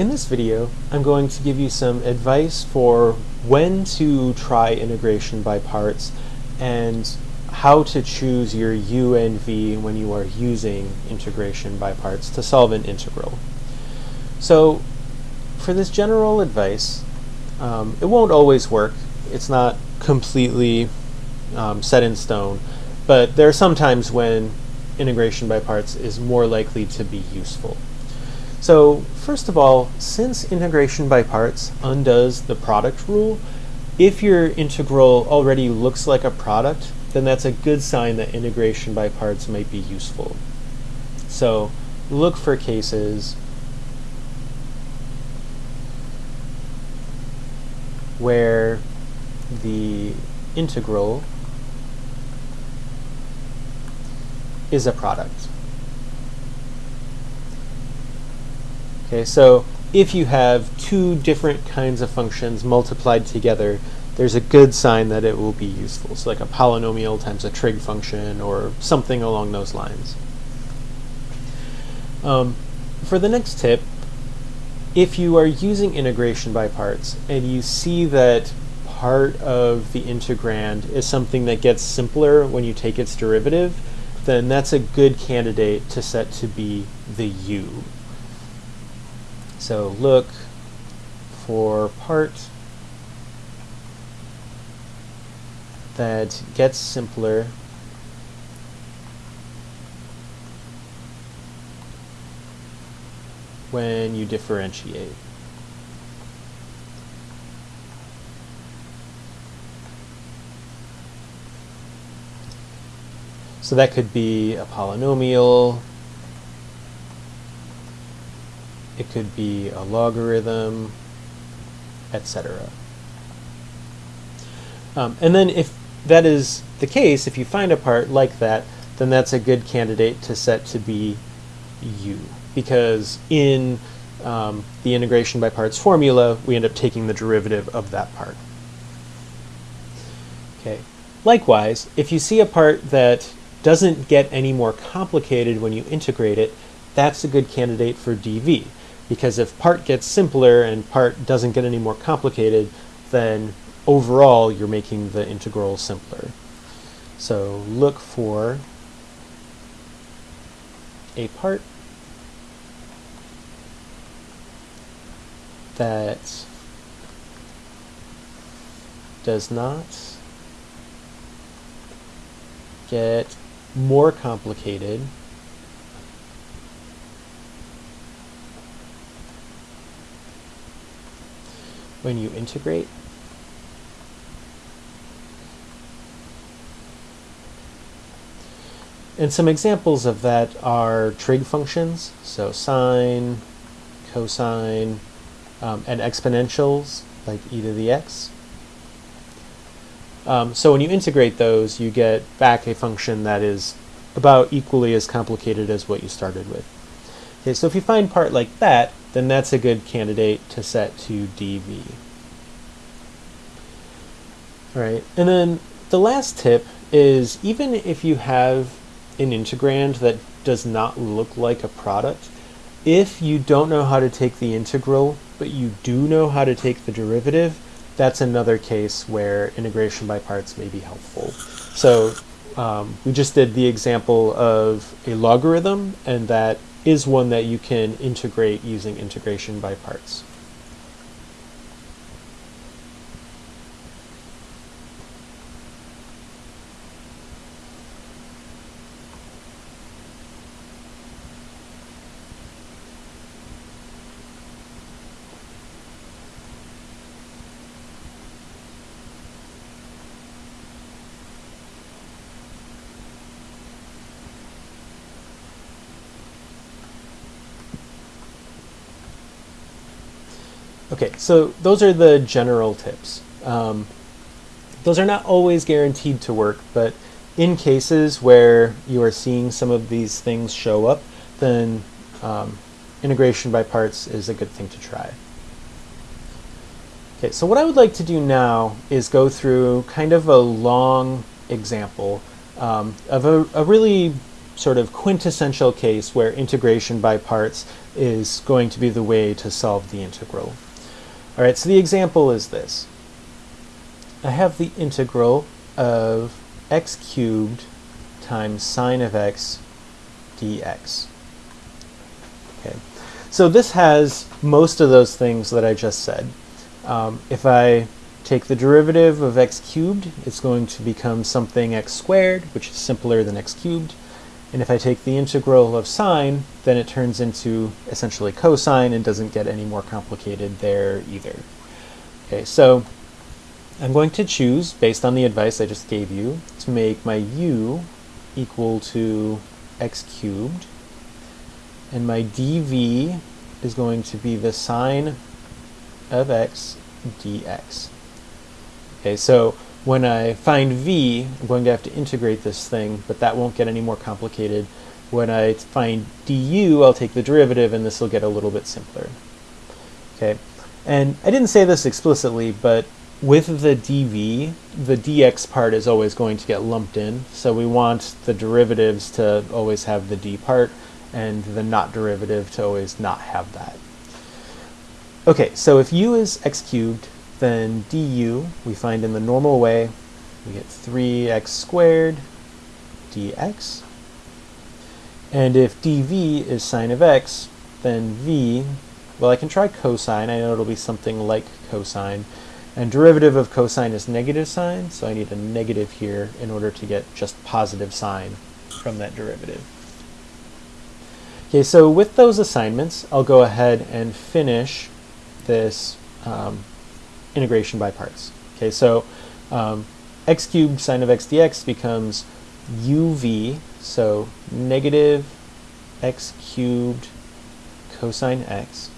In this video, I'm going to give you some advice for when to try integration by parts and how to choose your u and v when you are using integration by parts to solve an integral. So for this general advice, um, it won't always work. It's not completely um, set in stone, but there are some times when integration by parts is more likely to be useful. So first of all, since integration by parts undoes the product rule, if your integral already looks like a product, then that's a good sign that integration by parts might be useful. So look for cases where the integral is a product. Okay, so if you have two different kinds of functions multiplied together, there's a good sign that it will be useful. So like a polynomial times a trig function or something along those lines. Um, for the next tip, if you are using integration by parts and you see that part of the integrand is something that gets simpler when you take its derivative, then that's a good candidate to set to be the u. So look for part that gets simpler when you differentiate. So that could be a polynomial, it could be a logarithm, etc. Um, and then if that is the case, if you find a part like that, then that's a good candidate to set to be u. Because in um, the integration by parts formula, we end up taking the derivative of that part. Okay. Likewise, if you see a part that doesn't get any more complicated when you integrate it, that's a good candidate for dv because if part gets simpler and part doesn't get any more complicated, then overall you're making the integral simpler. So look for a part that does not get more complicated when you integrate. And some examples of that are trig functions, so sine, cosine, um, and exponentials, like e to the x. Um, so when you integrate those, you get back a function that is about equally as complicated as what you started with. Okay, so if you find part like that, then that's a good candidate to set to dv. All right, and then the last tip is even if you have an integrand that does not look like a product, if you don't know how to take the integral, but you do know how to take the derivative, that's another case where integration by parts may be helpful. So um, we just did the example of a logarithm, and that is one that you can integrate using integration by parts. Okay, so those are the general tips. Um, those are not always guaranteed to work, but in cases where you are seeing some of these things show up, then um, integration by parts is a good thing to try. Okay, so what I would like to do now is go through kind of a long example um, of a, a really sort of quintessential case where integration by parts is going to be the way to solve the integral. All right, so the example is this. I have the integral of x cubed times sine of x dx. Okay, so this has most of those things that I just said. Um, if I take the derivative of x cubed, it's going to become something x squared, which is simpler than x cubed. And if I take the integral of sine, then it turns into essentially cosine and doesn't get any more complicated there either. Okay, so I'm going to choose, based on the advice I just gave you, to make my u equal to x cubed. And my dv is going to be the sine of x dx. Okay, so when I find v, I'm going to have to integrate this thing, but that won't get any more complicated. When I find du, I'll take the derivative, and this will get a little bit simpler. Okay, and I didn't say this explicitly, but with the dv, the dx part is always going to get lumped in, so we want the derivatives to always have the d part, and the not derivative to always not have that. Okay, so if u is x cubed, then du we find in the normal way, we get 3x squared dx. And if dv is sine of x, then v, well I can try cosine, I know it'll be something like cosine. And derivative of cosine is negative sine, so I need a negative here in order to get just positive sine from that derivative. Okay, so with those assignments, I'll go ahead and finish this um, integration by parts. Okay, so um, x cubed sine of x dx becomes uv, so negative x cubed cosine x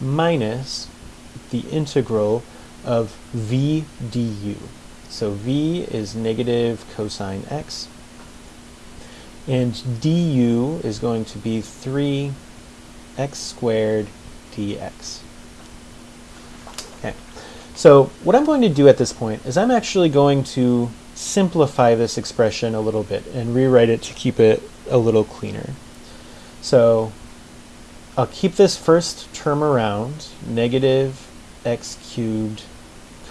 minus the integral of v du. So v is negative cosine x, and du is going to be 3x squared dx. So what I'm going to do at this point is I'm actually going to simplify this expression a little bit and rewrite it to keep it a little cleaner. So I'll keep this first term around, negative x cubed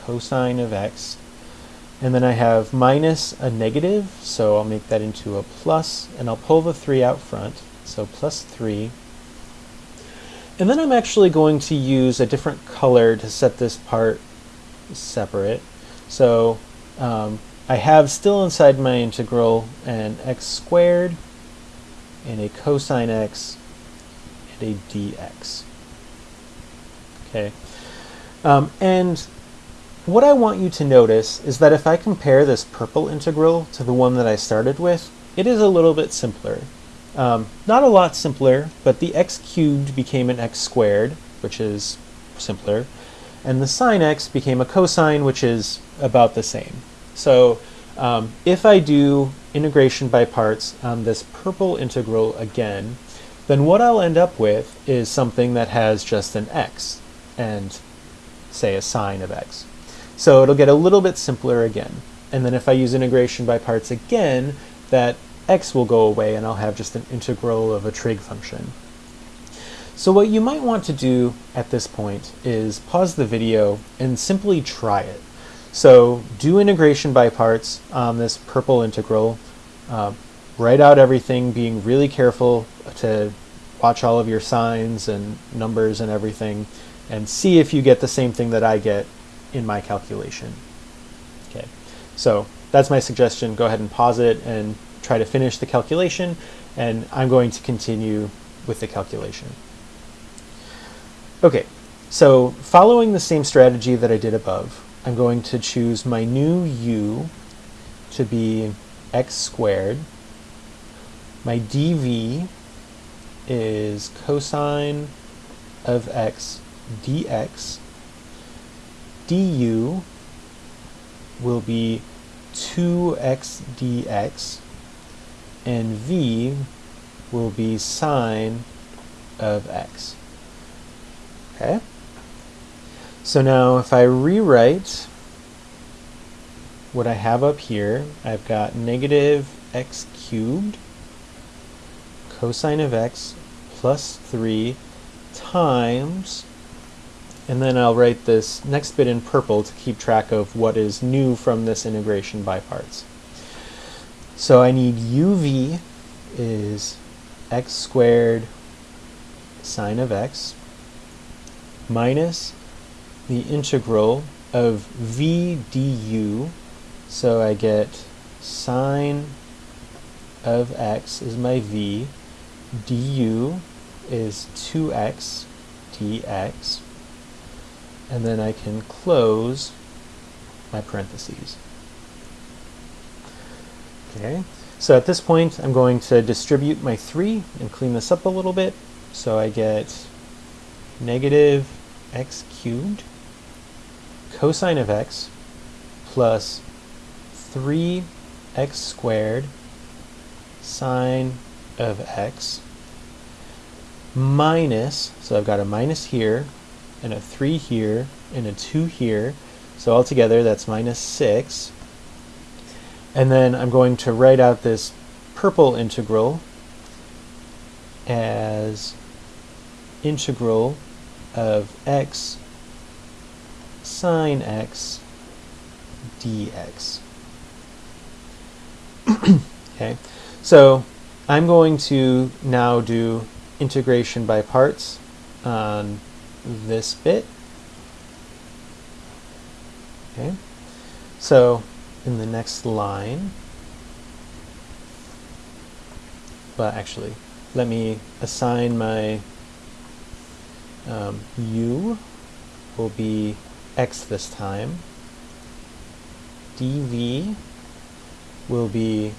cosine of x, and then I have minus a negative, so I'll make that into a plus, and I'll pull the 3 out front, so plus 3. And then I'm actually going to use a different color to set this part separate. So um, I have still inside my integral an x squared and a cosine x and a dx. Okay, um, and what I want you to notice is that if I compare this purple integral to the one that I started with, it is a little bit simpler. Um, not a lot simpler, but the x cubed became an x squared, which is simpler and the sine x became a cosine, which is about the same. So um, if I do integration by parts on this purple integral again, then what I'll end up with is something that has just an x and say a sine of x. So it'll get a little bit simpler again. And then if I use integration by parts again, that x will go away and I'll have just an integral of a trig function. So what you might want to do at this point is pause the video and simply try it. So do integration by parts on this purple integral. Uh, write out everything, being really careful to watch all of your signs and numbers and everything, and see if you get the same thing that I get in my calculation. Okay, so that's my suggestion. Go ahead and pause it and try to finish the calculation, and I'm going to continue with the calculation. Okay, so following the same strategy that I did above, I'm going to choose my new u to be x squared. My dv is cosine of x dx. du will be 2x dx, and v will be sine of x. Okay. So now if I rewrite what I have up here, I've got negative x cubed cosine of x plus 3 times, and then I'll write this next bit in purple to keep track of what is new from this integration by parts. So I need uv is x squared sine of x minus the integral of v du. So I get sine of x is my v, du is 2x dx, and then I can close my parentheses. Okay, so at this point I'm going to distribute my 3 and clean this up a little bit. So I get negative x cubed cosine of x plus 3x squared sine of x minus, so I've got a minus here, and a 3 here, and a 2 here, so altogether that's minus 6. And then I'm going to write out this purple integral as integral of x sine x dx. okay, so I'm going to now do integration by parts on this bit. Okay, so in the next line, well actually, let me assign my um, u will be x this time. dv will be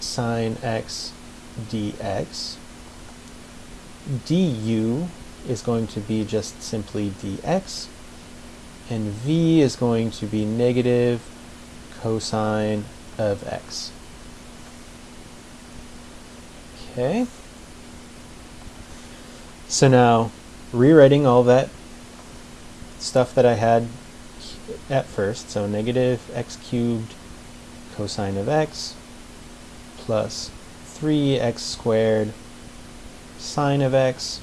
sine x dx. du is going to be just simply dx. And v is going to be negative cosine of x. Okay. So now, rewriting all that stuff that I had at first, so negative x cubed cosine of x plus 3x squared sine of x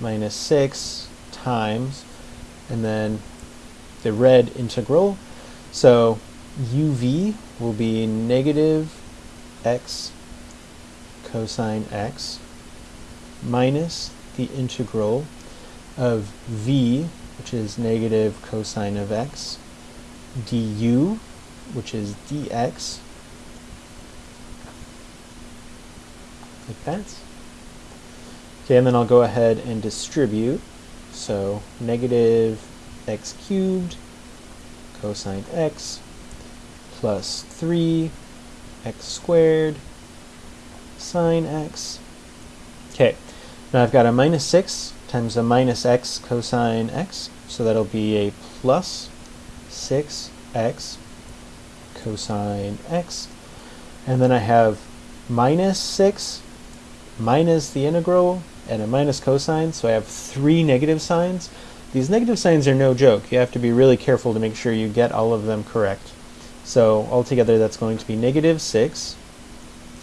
minus 6 times, and then the red integral. So uv will be negative x cosine x minus the integral of v, which is negative cosine of x, du, which is dx, like that. Okay, and then I'll go ahead and distribute. So negative x cubed cosine x plus 3 x squared sine x. Okay, now I've got a minus 6 times a minus x cosine x, so that'll be a plus 6x cosine x. And then I have minus 6 minus the integral and a minus cosine, so I have three negative signs. These negative signs are no joke. You have to be really careful to make sure you get all of them correct. So altogether that's going to be negative 6.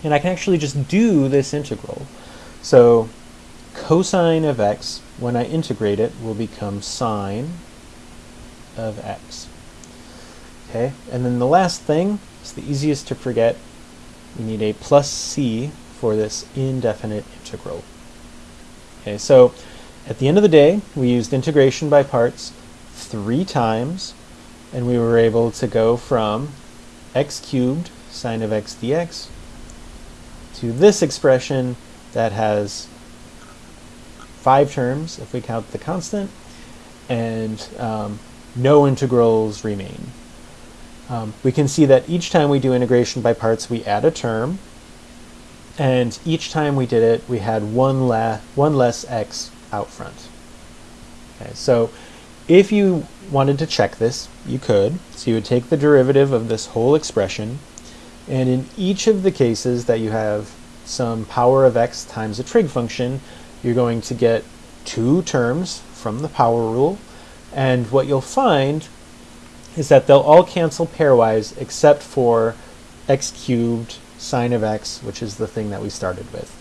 And I can actually just do this integral. So cosine of x, when I integrate it, will become sine of x. Okay, and then the last thing, it's the easiest to forget, we need a plus c for this indefinite integral. Okay, so at the end of the day, we used integration by parts three times, and we were able to go from x cubed sine of x dx to this expression that has five terms if we count the constant, and um, no integrals remain. Um, we can see that each time we do integration by parts, we add a term, and each time we did it, we had one, one less x out front. Okay, so if you wanted to check this, you could. So you would take the derivative of this whole expression, and in each of the cases that you have some power of x times a trig function, you're going to get two terms from the power rule. And what you'll find is that they'll all cancel pairwise except for x cubed sine of x, which is the thing that we started with.